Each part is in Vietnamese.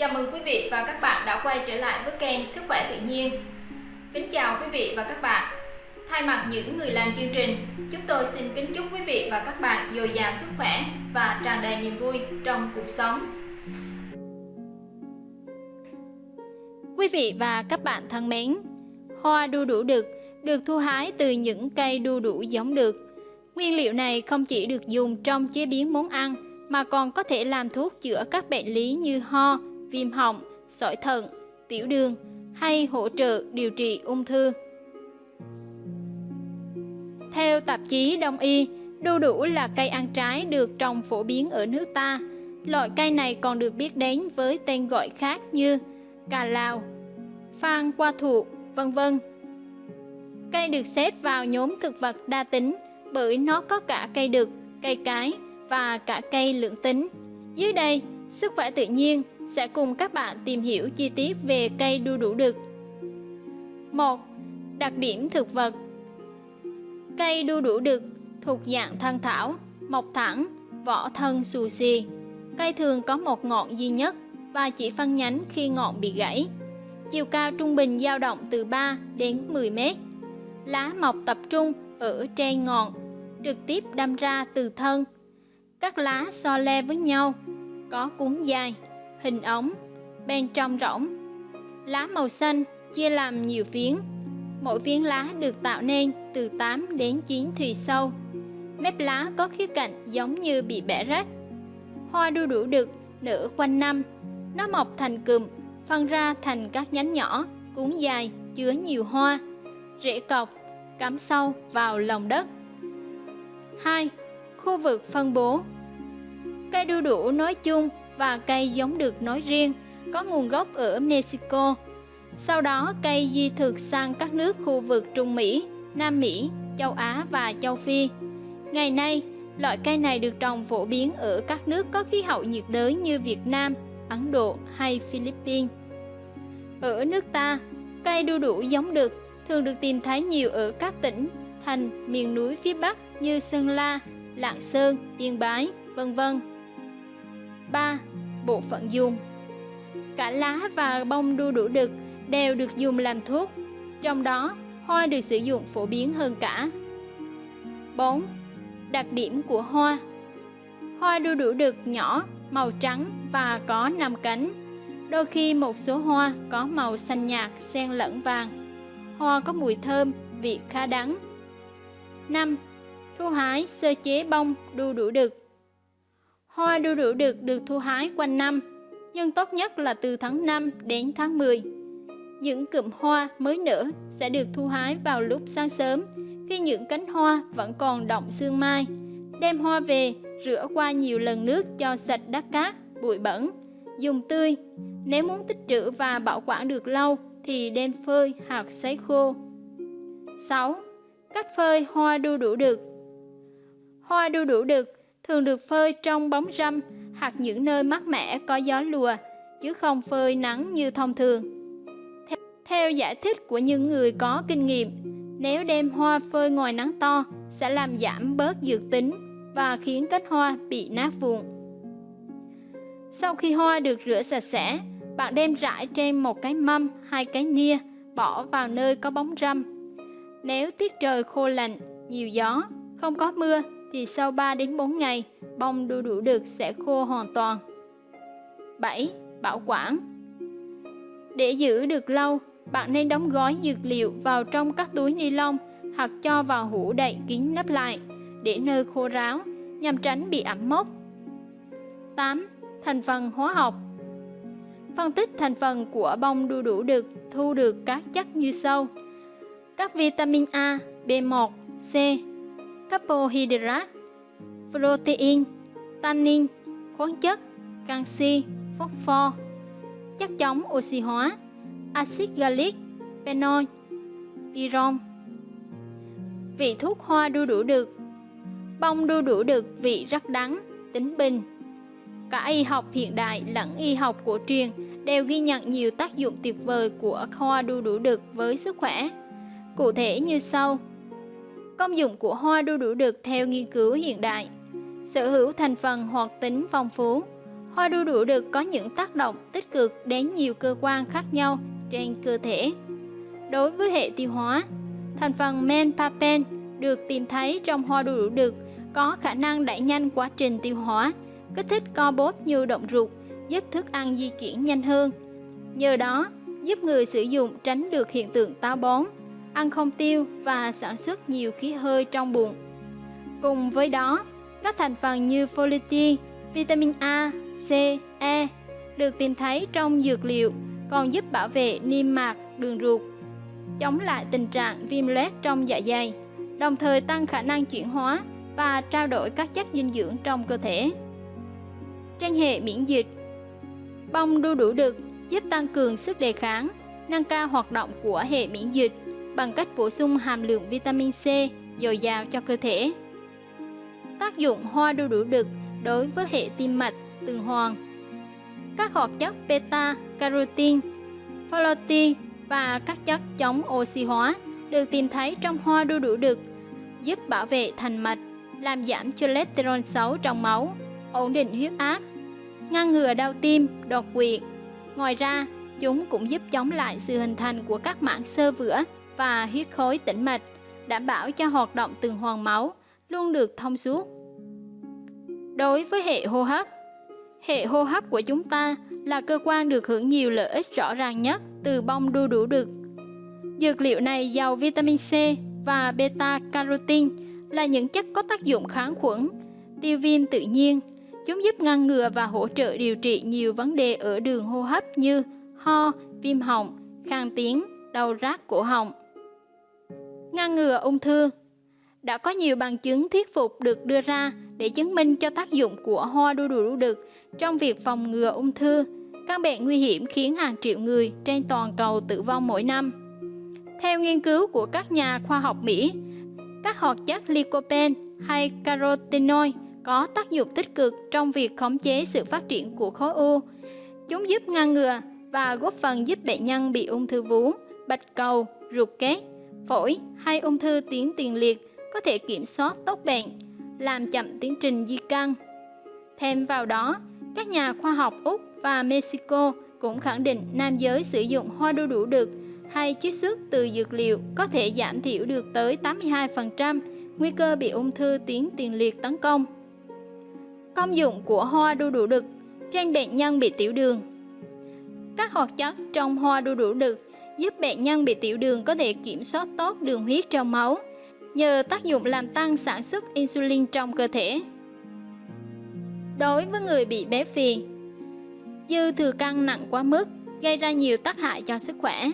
Chào mừng quý vị và các bạn đã quay trở lại với kênh Sức khỏe tự nhiên. Kính chào quý vị và các bạn. Thay mặt những người làm chương trình, chúng tôi xin kính chúc quý vị và các bạn dồi dào sức khỏe và tràn đầy niềm vui trong cuộc sống. Quý vị và các bạn thân mến, hoa đu đủ đực được thu hái từ những cây đu đủ giống được. Nguyên liệu này không chỉ được dùng trong chế biến món ăn mà còn có thể làm thuốc chữa các bệnh lý như ho, viêm họng, sỏi thận, tiểu đường hay hỗ trợ điều trị ung thư. Theo tạp chí Đông y, đu đủ là cây ăn trái được trồng phổ biến ở nước ta. Loại cây này còn được biết đến với tên gọi khác như cà lao, phan qua thụ, vân vân. Cây được xếp vào nhóm thực vật đa tính bởi nó có cả cây đực, cây cái và cả cây lưỡng tính. Dưới đây, Sức khỏe tự nhiên sẽ cùng các bạn tìm hiểu chi tiết về cây đu đủ đực. 1. Đặc điểm thực vật Cây đu đủ đực thuộc dạng thân thảo, mọc thẳng, vỏ thân xù xì. Cây thường có một ngọn duy nhất và chỉ phân nhánh khi ngọn bị gãy. Chiều cao trung bình dao động từ 3 đến 10 mét. Lá mọc tập trung ở trên ngọn, trực tiếp đâm ra từ thân. Các lá so le với nhau, có cuống dài, hình ống, bên trong rỗng. Lá màu xanh chia làm nhiều phiến. Mỗi phiến lá được tạo nên từ 8 đến 9 thùy sâu. Mép lá có khía cạnh giống như bị bẻ rách. Hoa đu đủ đực nở quanh năm. Nó mọc thành cụm, phân ra thành các nhánh nhỏ, cuốn dài, chứa nhiều hoa. Rễ cọc, cắm sâu vào lòng đất. 2. Khu vực phân bố Cây đu đủ nói chung và cây giống được nói riêng có nguồn gốc ở Mexico. Sau đó cây di thực sang các nước khu vực Trung Mỹ, Nam Mỹ, châu Á và châu Phi. Ngày nay, loại cây này được trồng phổ biến ở các nước có khí hậu nhiệt đới như Việt Nam, Ấn Độ hay Philippines. Ở nước ta, cây đu đủ giống được thường được tìm thấy nhiều ở các tỉnh, thành, miền núi phía Bắc như Sơn La, Lạng Sơn, Yên Bái, vân vân. 3. Bộ phận dùng Cả lá và bông đu đủ đực đều được dùng làm thuốc, trong đó hoa được sử dụng phổ biến hơn cả. 4. Đặc điểm của hoa Hoa đu đủ đực nhỏ, màu trắng và có 5 cánh. Đôi khi một số hoa có màu xanh nhạt xen lẫn vàng. Hoa có mùi thơm, vị khá đắng. 5. Thu hái sơ chế bông đu đủ đực Hoa đu đủ đực được thu hái quanh năm, nhưng tốt nhất là từ tháng 5 đến tháng 10. Những cụm hoa mới nở sẽ được thu hái vào lúc sáng sớm khi những cánh hoa vẫn còn động sương mai. Đem hoa về, rửa qua nhiều lần nước cho sạch đất cát, bụi bẩn. Dùng tươi. Nếu muốn tích trữ và bảo quản được lâu thì đem phơi hoặc sấy khô. 6. Cách phơi hoa đu đủ đực Hoa đu đủ đực thường được phơi trong bóng râm hoặc những nơi mát mẻ có gió lùa, chứ không phơi nắng như thông thường. Theo giải thích của những người có kinh nghiệm, nếu đem hoa phơi ngoài nắng to sẽ làm giảm bớt dược tính và khiến cánh hoa bị nát vụn. Sau khi hoa được rửa sạch sẽ, bạn đem rải trên một cái mâm hay cái nia, bỏ vào nơi có bóng râm. Nếu tiết trời khô lạnh, nhiều gió, không có mưa thì sau 3 đến 4 ngày, bông đu đủ được sẽ khô hoàn toàn. 7. Bảo quản Để giữ được lâu, bạn nên đóng gói dược liệu vào trong các túi ni lông hoặc cho vào hũ đậy kín nắp lại để nơi khô ráo nhằm tránh bị ẩm mốc. 8. Thành phần hóa học Phân tích thành phần của bông đu đủ được thu được các chất như sau. Các vitamin A, B1, C, carbohydrate, protein, tannin, khoáng chất, canxi, phosphor, chất chống oxy hóa, axit gallic, phenol, iron. Vị thuốc hoa đu đủ được Bông đu đủ được vị rất đắng, tính bình. Cả y học hiện đại lẫn y học cổ truyền đều ghi nhận nhiều tác dụng tuyệt vời của hoa đu đủ đực với sức khỏe. Cụ thể như sau: Công dụng của hoa đu đủ đực theo nghiên cứu hiện đại Sở hữu thành phần hoạt tính phong phú Hoa đu đủ đực có những tác động tích cực đến nhiều cơ quan khác nhau trên cơ thể. Đối với hệ tiêu hóa, thành phần menpapen được tìm thấy trong hoa đu đủ đực có khả năng đẩy nhanh quá trình tiêu hóa, kích thích co bóp nhu động ruột, giúp thức ăn di chuyển nhanh hơn. Nhờ đó, giúp người sử dụng tránh được hiện tượng táo bón, ăn không tiêu và sản xuất nhiều khí hơi trong bụng. Cùng với đó, các thành phần như folate, vitamin A, C, E được tìm thấy trong dược liệu còn giúp bảo vệ niêm mạc đường ruột, chống lại tình trạng viêm loét trong dạ dày, đồng thời tăng khả năng chuyển hóa và trao đổi các chất dinh dưỡng trong cơ thể. Trên hệ miễn dịch, bông đu đủ đực giúp tăng cường sức đề kháng, nâng cao hoạt động của hệ miễn dịch bằng cách bổ sung hàm lượng vitamin C dồi dào cho cơ thể. Tác dụng hoa đu đủ đực đối với hệ tim mạch, tuần hoàn. Các hoạt chất beta carotene, folate và các chất chống oxy hóa được tìm thấy trong hoa đu đủ đực, giúp bảo vệ thành mạch, làm giảm cholesterol xấu trong máu, ổn định huyết áp, ngăn ngừa đau tim, đột quỵ. Ngoài ra, chúng cũng giúp chống lại sự hình thành của các mảng xơ vữa và huyết khối tĩnh mạch, đảm bảo cho hoạt động tuần hoàn máu luôn được thông suốt. Đối với hệ hô hấp, hệ hô hấp của chúng ta là cơ quan được hưởng nhiều lợi ích rõ ràng nhất từ bông đu đủ đực. Dược liệu này giàu vitamin C và beta carotene là những chất có tác dụng kháng khuẩn, tiêu viêm tự nhiên. Chúng giúp ngăn ngừa và hỗ trợ điều trị nhiều vấn đề ở đường hô hấp như ho, viêm họng, khang tiếng, đau rát cổ họng. Ngăn ngừa ung thư Đã có nhiều bằng chứng thuyết phục được đưa ra để chứng minh cho tác dụng của hoa đu đủ đực trong việc phòng ngừa ung thư, căn bệnh nguy hiểm khiến hàng triệu người trên toàn cầu tử vong mỗi năm. Theo nghiên cứu của các nhà khoa học Mỹ, các hoạt chất lycopene hay carotenoid có tác dụng tích cực trong việc khống chế sự phát triển của khối u. Chúng giúp ngăn ngừa và góp phần giúp bệnh nhân bị ung thư vú, bạch cầu, ruột kết, phổi hay ung thư tuyến tiền liệt có thể kiểm soát tốt bệnh, làm chậm tiến trình di căn. Thêm vào đó, các nhà khoa học Úc và Mexico cũng khẳng định nam giới sử dụng hoa đu đủ đực hay chiết xuất từ dược liệu có thể giảm thiểu được tới 82% nguy cơ bị ung thư tuyến tiền liệt tấn công. Công dụng của hoa đu đủ đực trên bệnh nhân bị tiểu đường Các hoạt chất trong hoa đu đủ đực giúp bệnh nhân bị tiểu đường có thể kiểm soát tốt đường huyết trong máu, nhờ tác dụng làm tăng sản xuất insulin trong cơ thể. Đối với người bị béo phì, dư thừa cân nặng quá mức gây ra nhiều tác hại cho sức khỏe.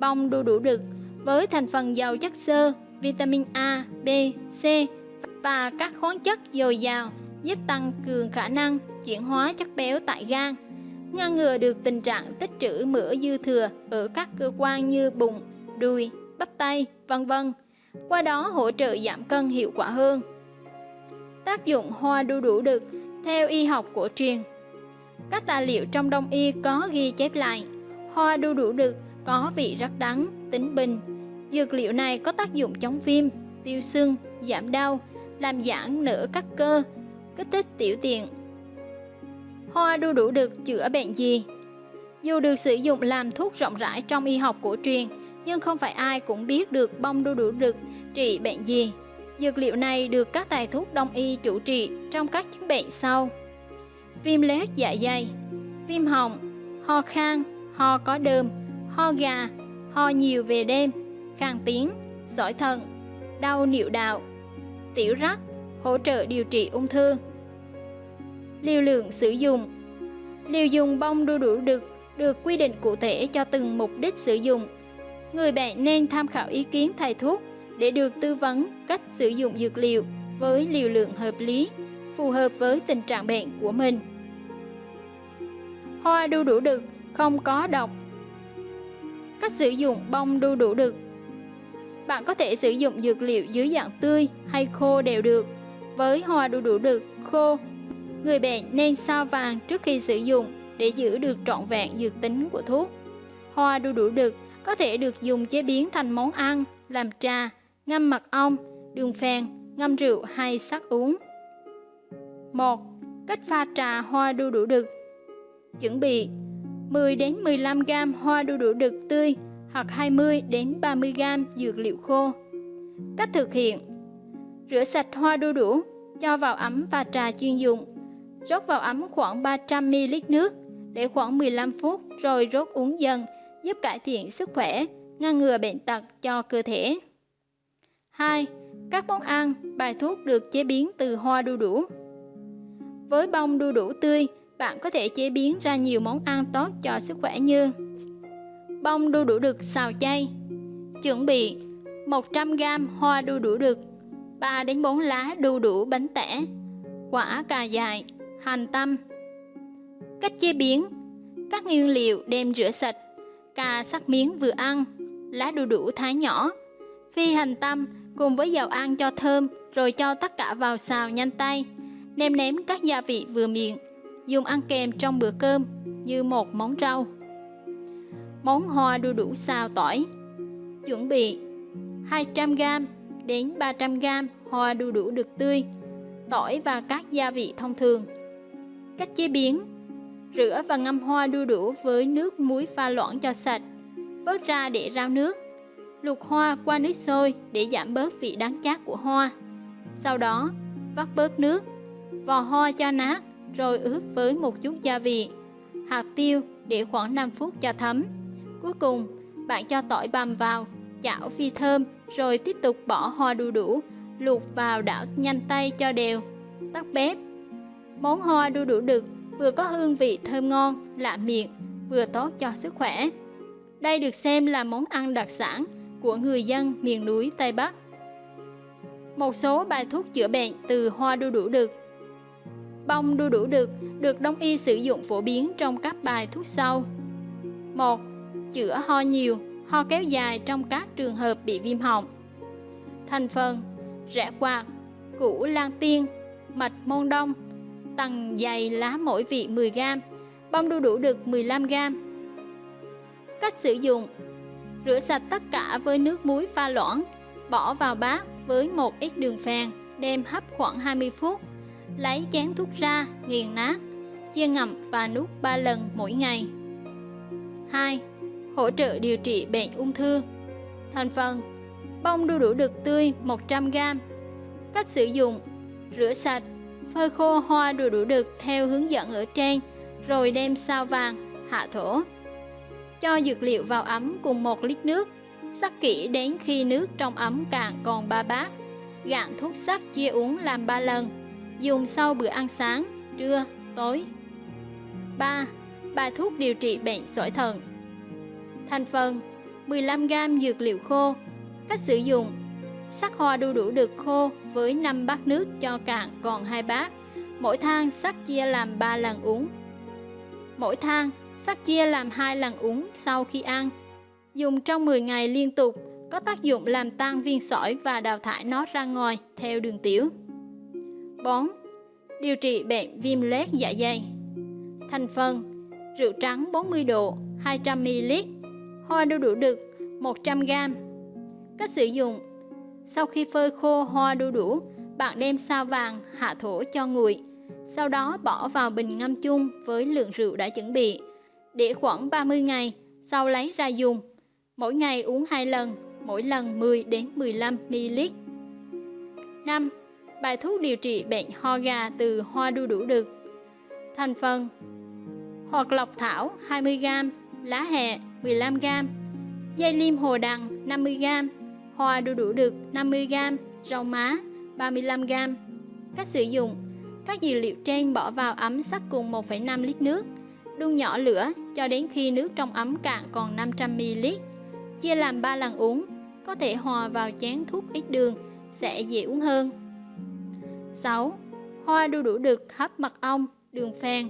Bông đu đủ đực với thành phần giàu chất xơ, vitamin A, B, C và các khoáng chất dồi dào giúp tăng cường khả năng chuyển hóa chất béo tại gan, ngăn ngừa được tình trạng tích trữ mỡ dư thừa ở các cơ quan như bụng, đùi, bắp tay, vân vân. Qua đó hỗ trợ giảm cân hiệu quả hơn. Tác dụng hoa đu đủ đực theo y học cổ truyền các tài liệu trong đông y có ghi chép lại hoa đu đủ đực có vị rất đắng tính bình dược liệu này có tác dụng chống viêm tiêu sưng giảm đau làm giãn nở các cơ kích thích tiểu tiện hoa đu đủ đực chữa bệnh gì? Dù được sử dụng làm thuốc rộng rãi trong y học cổ truyền nhưng không phải ai cũng biết được bông đu đủ đực trị bệnh gì. Dược liệu này được các tài thuốc đông y chủ trị trong các chứng bệnh sau. Viêm loét dạ dày, viêm họng, ho khan, ho có đơm, ho gà, ho nhiều về đêm, khang tiếng, sỏi thận, đau niệu đạo, tiểu rắc, hỗ trợ điều trị ung thư. Liều lượng sử dụng Liều dùng bông đu đủ đực được quy định cụ thể cho từng mục đích sử dụng. Người bệnh nên tham khảo ý kiến thầy thuốc để được tư vấn cách sử dụng dược liệu với liều lượng hợp lý, phù hợp với tình trạng bệnh của mình. Hoa đu đủ đực không có độc Cách sử dụng bông đu đủ đực Bạn có thể sử dụng dược liệu dưới dạng tươi hay khô đều được. Với hoa đu đủ đực khô, người bệnh nên sao vàng trước khi sử dụng để giữ được trọn vẹn dược tính của thuốc. Hoa đu đủ đực có thể được dùng chế biến thành món ăn, làm trà, ngâm mật ong, đường phèn, ngâm rượu hay sắc uống. 1. Cách pha trà hoa đu đủ đực Chuẩn bị 10 đến 15 g hoa đu đủ đực tươi hoặc 20 đến 30 g dược liệu khô. Cách thực hiện: Rửa sạch hoa đu đủ, cho vào ấm và trà chuyên dụng. Rót vào ấm khoảng 300 ml nước để khoảng 15 phút rồi rốt uống dần, giúp cải thiện sức khỏe, ngăn ngừa bệnh tật cho cơ thể. 2. Các món ăn, bài thuốc được chế biến từ hoa đu đủ. Với bông đu đủ tươi, bạn có thể chế biến ra nhiều món ăn tốt cho sức khỏe như bông đu đủ đực xào chay. Chuẩn bị 100g hoa đu đủ đực, 3 đến 4 lá đu đủ bánh tẻ, quả cà dài, hành tâm. Cách chế biến: Các nguyên liệu đem rửa sạch, cà sắc miếng vừa ăn, lá đu đủ thái nhỏ, phi hành tâm cùng với dầu ăn cho thơm rồi cho tất cả vào xào nhanh tay. Nêm nếm các gia vị vừa miệng, dùng ăn kèm trong bữa cơm như một món rau. Món hoa đu đủ xào tỏi. Chuẩn bị 200g đến 300g hoa đu đủ được tươi, tỏi và các gia vị thông thường. Cách chế biến: Rửa và ngâm hoa đu đủ với nước muối pha loãng cho sạch, vớt ra để rau nước. Luộc hoa qua nước sôi để giảm bớt vị đắng chát của hoa. Sau đó, vắt bớt nước, vò hoa cho nát rồi ướp với một chút gia vị, hạt tiêu để khoảng 5 phút cho thấm. Cuối cùng, bạn cho tỏi bằm vào, chảo phi thơm rồi tiếp tục bỏ hoa đu đủ, luộc vào đảo nhanh tay cho đều. Tắt bếp. Món hoa đu đủ đực vừa có hương vị thơm ngon, lạ miệng, vừa tốt cho sức khỏe. Đây được xem là món ăn đặc sản của người dân miền núi Tây Bắc. Một số bài thuốc chữa bệnh từ hoa đu đủ đực Bông đu đủ đực được đông y sử dụng phổ biến trong các bài thuốc sau. 1. Chữa ho nhiều, ho kéo dài trong các trường hợp bị viêm họng. Thành phần: rẽ quạt, củ lan tiên, mạch môn đông, tầng dày lá mỗi vị 10g, bông đu đủ đực 15g. Cách sử dụng: Rửa sạch tất cả với nước muối pha loãng, bỏ vào bát với một ít đường phèn, đem hấp khoảng 20 phút lấy chén thuốc ra, nghiền nát, chia ngậm và nuốt 3 lần mỗi ngày. 2. Hỗ trợ điều trị bệnh ung thư Thành phần Bông đu đủ đực tươi 100g Cách sử dụng Rửa sạch, phơi khô hoa đủ đủ đực theo hướng dẫn ở trên, rồi đem sao vàng, hạ thổ. Cho dược liệu vào ấm cùng 1 lít nước, sắc kỹ đến khi nước trong ấm cạn còn 3 bát. Gạn thuốc sắc chia uống làm 3 lần dùng sau bữa ăn sáng, trưa, tối. 3. Bài thuốc điều trị bệnh sỏi thận Thành phần 15g dược liệu khô Cách sử dụng Sắc hoa đu đủ được khô với 5 bát nước cho cạn còn 2 bát. Mỗi thang sắc chia làm 3 lần uống. Mỗi thang sắc chia làm 2 lần uống sau khi ăn. Dùng trong 10 ngày liên tục, có tác dụng làm tan viên sỏi và đào thải nó ra ngoài theo đường tiểu. 4. Điều trị bệnh viêm loét dạ dày. Thành phần, Rượu trắng 40 độ 200ml Hoa đu đủ đực 100g Cách sử dụng sau khi phơi khô hoa đu đủ Bạn đem sao vàng hạ thổ cho nguội. Sau đó bỏ vào bình ngâm chung với lượng rượu đã chuẩn bị. Để khoảng 30 ngày Sau lấy ra dùng. Mỗi ngày uống 2 lần Mỗi lần 10 đến 15 ml. 5. Bài thuốc điều trị bệnh ho gà từ hoa đu đủ đực Thành phần Hoặc lọc thảo 20g, lá hẹ 15g, dây liêm hồ đằng 50g, hoa đu đủ được 50g, rau má 35g. Cách sử dụng Các dược liệu trên bỏ vào ấm sắc cùng 1,5 lít nước, đun nhỏ lửa cho đến khi nước trong ấm cạn còn 500ml. Chia làm 3 lần uống, có thể hòa vào chén thuốc ít đường, sẽ dễ uống hơn. 6. Hoa đu đủ đực hấp mật ong, đường phèn,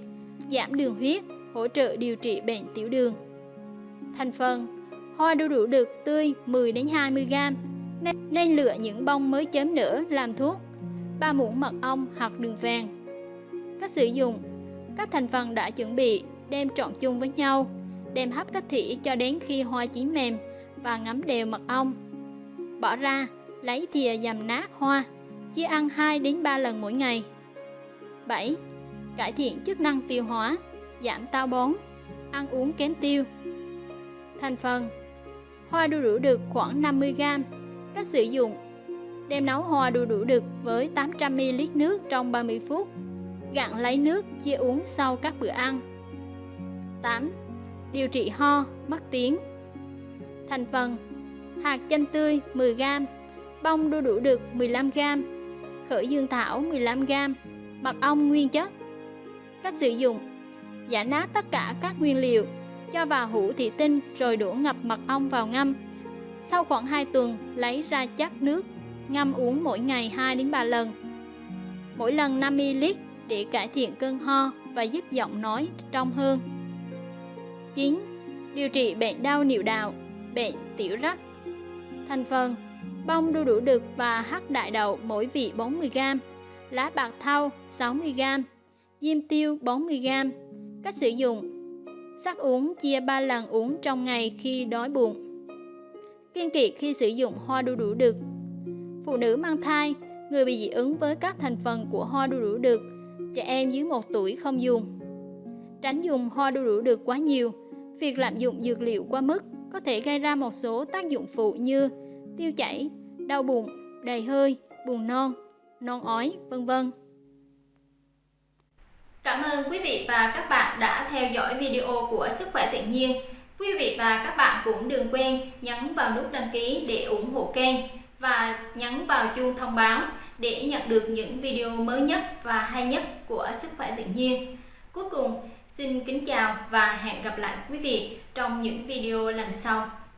giảm đường huyết, hỗ trợ điều trị bệnh tiểu đường. Thành phần: Hoa đu đủ đực tươi 10 đến 20 g. Nên, nên lựa những bông mới chớm nở làm thuốc. 3 muỗng mật ong hoặc đường vàng Cách sử dụng: Các thành phần đã chuẩn bị đem trộn chung với nhau, đem hấp cách thủy cho đến khi hoa chín mềm và ngấm đều mật ong. Bỏ ra, lấy thìa dầm nát hoa chia ăn 2 đến 3 lần mỗi ngày. 7. cải thiện chức năng tiêu hóa, giảm táo bón, ăn uống kém tiêu. Thành phần Hoa đu đủ đực khoảng 50g Cách sử dụng Đem nấu hoa đu đủ đực với 800ml nước trong 30 phút. Gặn lấy nước chia uống sau các bữa ăn. 8. Điều trị ho, mất tiếng Thành phần Hạt chanh tươi 10g Bông đu đủ đực 15g Khởi dương thảo 15g Mật ong nguyên chất. Cách sử dụng Giả nát tất cả các nguyên liệu cho vào hũ thủy tinh rồi đổ ngập mật ong vào ngâm. Sau khoảng 2 tuần, lấy ra chắc nước, ngâm uống mỗi ngày 2 đến 3 lần. Mỗi lần 5ml để cải thiện cơn ho và giúp giọng nói trong hơn. 9. Điều trị bệnh đau niệu đạo, bệnh tiểu rắc. Thành phần: bông đu đủ đực và hắc đại đậu mỗi vị 40g, lá bạc thau 60g, diêm tiêu 40g. Cách sử dụng: Sắc uống chia 3 lần uống trong ngày khi đói bụng. Kiên kỵ khi sử dụng hoa đu đủ đực. Phụ nữ mang thai, người bị dị ứng với các thành phần của hoa đu đủ đực, trẻ em dưới 1 tuổi không dùng. Tránh dùng hoa đu đủ đực quá nhiều. Việc lạm dụng dược liệu quá mức có thể gây ra một số tác dụng phụ như tiêu chảy, đau bụng, đầy hơi, buồn non, non ói, vân vân. Cảm ơn quý vị và các bạn đã theo dõi video của Sức khỏe tự nhiên. Quý vị và các bạn cũng đừng quên nhấn vào nút đăng ký để ủng hộ kênh và nhấn vào chuông thông báo để nhận được những video mới nhất và hay nhất của Sức khỏe tự nhiên. Cuối cùng, xin kính chào và hẹn gặp lại quý vị trong những video lần sau.